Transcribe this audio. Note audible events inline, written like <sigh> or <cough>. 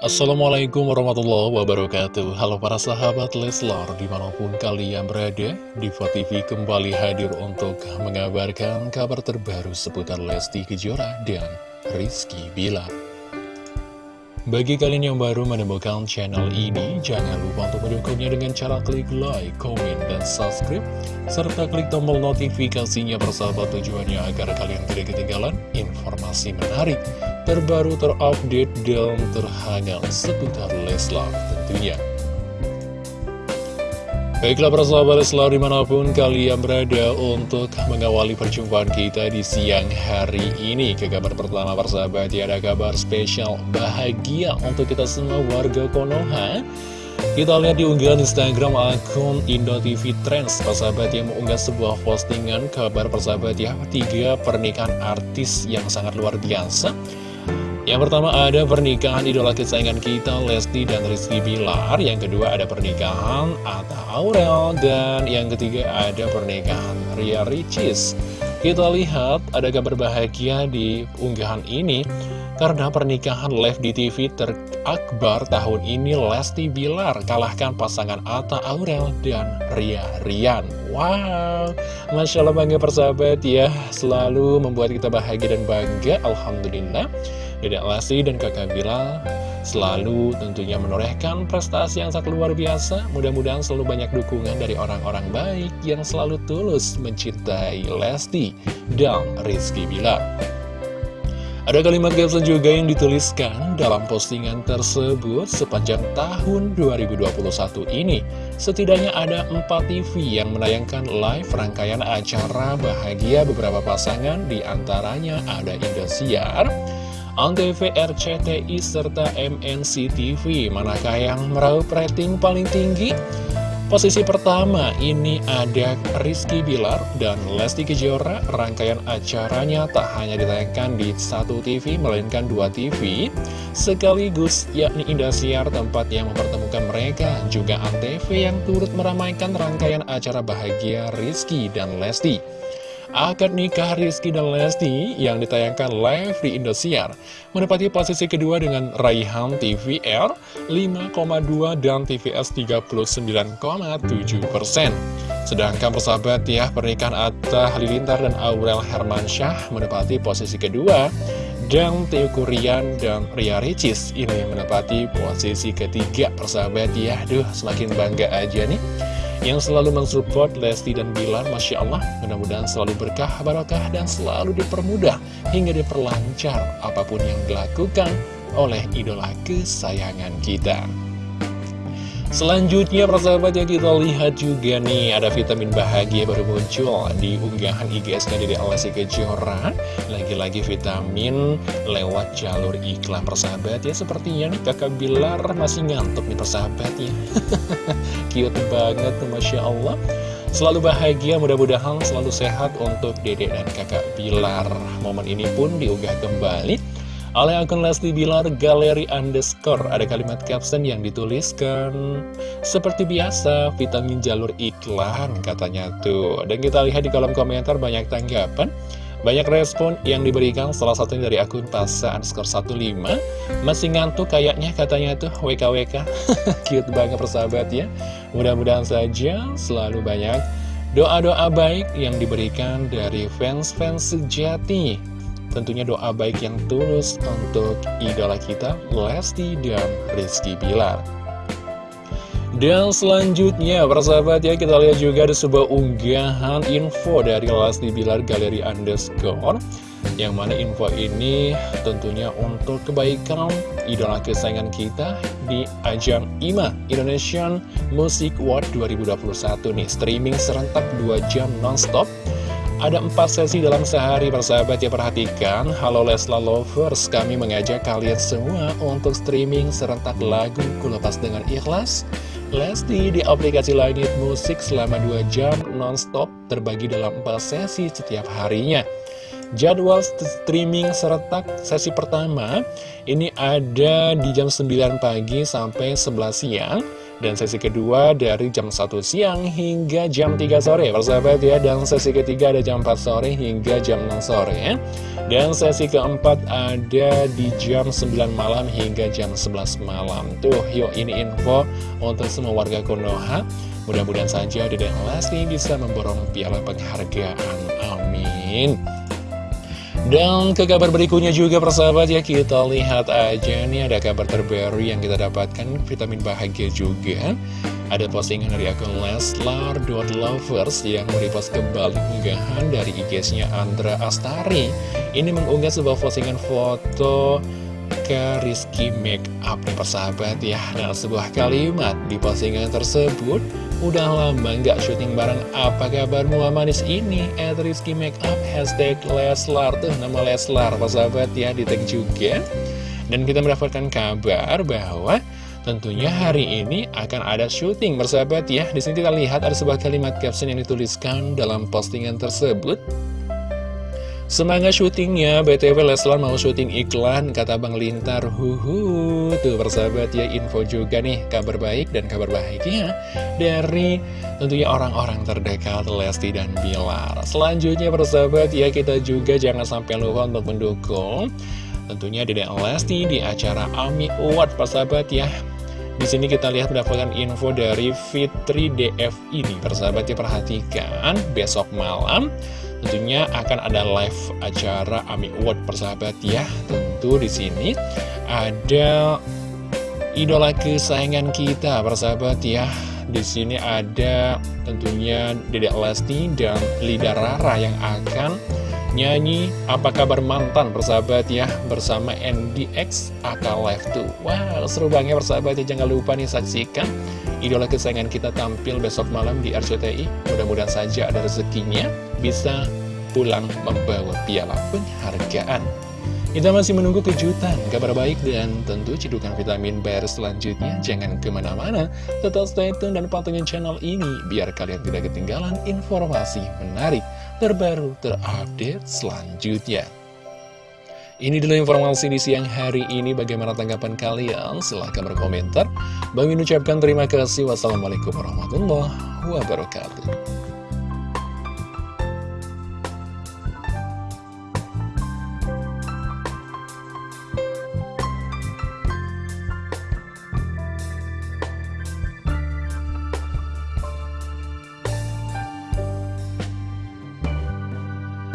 Assalamualaikum warahmatullahi wabarakatuh. Halo para sahabat Leslar di mana pun kalian berada Diva TV kembali hadir untuk mengabarkan kabar terbaru seputar Lesti Kejora dan Rizky Bilar. Bagi kalian yang baru menemukan channel ini, jangan lupa untuk mendukungnya dengan cara klik like, komen, dan subscribe, serta klik tombol notifikasinya bersahabat tujuannya agar kalian tidak ketinggalan informasi menarik, terbaru, terupdate, dan terhangat seputar Leslar tentunya. Baiklah persahabat selalu di mana pun kalian berada untuk mengawali perjumpaan kita di siang hari ini. Ke kabar pertama persahabat ya ada kabar spesial bahagia untuk kita semua warga Konoha. Kita lihat di unggahan Instagram akun Indo TV Trends persahabat yang mengunggah sebuah postingan kabar persahabat ya Tiga pernikahan artis yang sangat luar biasa yang pertama ada pernikahan idola kesayangan kita Lesti dan Rizky Bilar. Yang kedua ada pernikahan Atta Aurel. Dan yang ketiga ada pernikahan Ria Ricis. Kita lihat ada kabar bahagia di unggahan ini. Karena pernikahan live di TV terakbar tahun ini Lesti Bilar Kalahkan pasangan Atta Aurel dan Ria Rian. Wow, Masya Allah bangga persahabat ya. Selalu membuat kita bahagia dan bangga. Alhamdulillah Dedek Lesti dan kakak Bilal selalu tentunya menorehkan prestasi yang sangat luar biasa. Mudah-mudahan selalu banyak dukungan dari orang-orang baik yang selalu tulus mencintai Lesti dan Rizky Bilal. Ada kalimat caption juga yang dituliskan dalam postingan tersebut sepanjang tahun 2021 ini. Setidaknya ada 4 TV yang menayangkan live rangkaian acara bahagia beberapa pasangan, di antaranya ada Indosiar, Antv, RCTI, serta MNC TV. Manakah yang meraup rating paling tinggi? Posisi pertama ini ada Rizky Bilar dan Lesti Kejora. Rangkaian acaranya tak hanya ditayangkan di satu TV, melainkan dua TV. Sekaligus yakni Indosiar tempat yang mempertemukan mereka. Juga Antv yang turut meramaikan rangkaian acara bahagia Rizky dan Lesti. Akad nikah Rizky dan Lesti yang ditayangkan live di Indosiar menempati posisi kedua dengan raihan TVR 5,2 dan TVS 39,7 persen. Sedangkan persahabat ya, pernikahan Atta Halilintar dan Aurel Hermansyah menempati posisi kedua dan Teo Kurian dan Ria Ricis ini menempati posisi ketiga persahabat ya. Duh, semakin bangga aja nih yang selalu mensupport Lesti dan Bilar Masya Allah mudah-mudahan selalu berkah barokah dan selalu dipermudah hingga diperlancar apa pun yang dilakukan oleh idola kesayangan kita. Selanjutnya persahabat yang kita lihat juga nih Ada vitamin bahagia baru muncul di unggahan IGSnya dari Alessi Kejora Lagi-lagi vitamin lewat jalur iklan persahabat ya. Sepertinya nih kakak Bilar masih ngantuk nih persahabat ya. <laughs> Cute banget Masya Allah. Selalu bahagia, mudah-mudahan selalu sehat untuk dedek dan kakak Bilar. Momen ini pun diunggah kembali oleh akun Lesti Bilar Galeri Underscore. Ada kalimat caption yang dituliskan Seperti biasa, vitamin jalur iklan katanya tuh. Dan kita lihat di kolom komentar banyak tanggapan banyak respon yang diberikan salah satunya dari akun Pasa underscore 15 Masih ngantuk kayaknya katanya tuh WKWK <laughs> Cute banget persahabat ya. Mudah-mudahan saja selalu banyak doa-doa baik yang diberikan dari fans-fans sejati. Tentunya doa baik yang tulus untuk idola kita, Lesti dan Rizky Bilar. Dan selanjutnya, persahabat ya, kita lihat juga ada sebuah unggahan info dari Lesti Bilar Galeri Underscore. Yang mana info ini tentunya untuk kebaikan idola kesayangan kita di ajang IMA Indonesian Music Award 2021 nih. Streaming serentak 2 jam nonstop ada empat sesi dalam sehari persahabat ya perhatikan Halo Lesla Lovers Kami mengajak kalian semua untuk streaming serentak lagu Kulepas dengan ikhlas Lesti di aplikasi Langit Musik selama 2 jam non-stop terbagi dalam 4 sesi setiap harinya. Jadwal streaming serentak sesi pertama ini ada di jam 9 pagi sampai 11 siang Dan sesi kedua dari jam 1 siang hingga jam 3 sore. Persahabat ya Dan sesi ketiga ada jam 4 sore hingga jam 6 sore ya. Dan sesi keempat ada di jam 9 malam hingga jam 11 malam. Tuh yuk ini info untuk semua warga Konoha. Mudah-mudahan saja Dedek Lesti bisa memborong piala penghargaan. Amin dan ke kabar berikutnya juga persahabat ya kita lihat aja nih ada kabar terbaru yang kita dapatkan. Vitamin bahagia juga. Ada postingan dari akun Leslar.lovers yang merepost kembali unggahan dari IG-nya Andra Astari. Ini mengunggah sebuah postingan foto ke Rizky Makeup nih persahabat ya. Nah sebuah kalimat di postingan tersebut Udah lama nggak syuting bareng. Apa kabarmu manis ini? At Rizky Makeup hashtag Leslar Tuh nama Leslar sahabat ya di tag juga. Dan kita mendapatkan kabar bahwa Tentunya hari ini akan ada syuting bersahabat ya. Di sini kita lihat ada sebuah kalimat caption yang dituliskan dalam postingan tersebut Semangat syutingnya, BTW Leslar mau syuting iklan, kata Bang Lintar, huhu. Tuh persahabat ya, info juga nih, kabar baik dan kabar bahagia dari tentunya orang-orang terdekat Lesti dan Bilar. Selanjutnya persahabat ya, kita juga jangan sampai lupa untuk mendukung tentunya Dedek Lesti di acara AMI Award persahabat ya. Di sini kita lihat mendapatkan info dari Fitri DF ini. Persahabat ya perhatikan besok malam Tentunya akan ada live acara AMI Award persahabat ya. Tentu di sini ada idola kesayangan kita persahabat ya. Di sini ada tentunya Dedek Lesti dan Lida Rara yang akan nyanyi Apa Kabar Mantan persahabat ya bersama NDX AK Live 2. Wow, seru banget persahabat ya. Jangan lupa nih saksikan idola kesayangan kita tampil besok malam di RCTI. Mudah-mudahan saja ada rezekinya bisa pulang membawa piala penghargaan. Kita masih menunggu kejutan, kabar baik, dan tentu cedukan vitamin BR selanjutnya. Jangan ke mana-mana, tetap stay tune dan pantengin channel ini, biar kalian tidak ketinggalan informasi menarik, terbaru, terupdate selanjutnya. Ini dulu informasi di siang hari ini. Bagaimana tanggapan kalian? Silahkan berkomentar. Bang ucapkan terima kasih. Wassalamualaikum warahmatullahi wabarakatuh.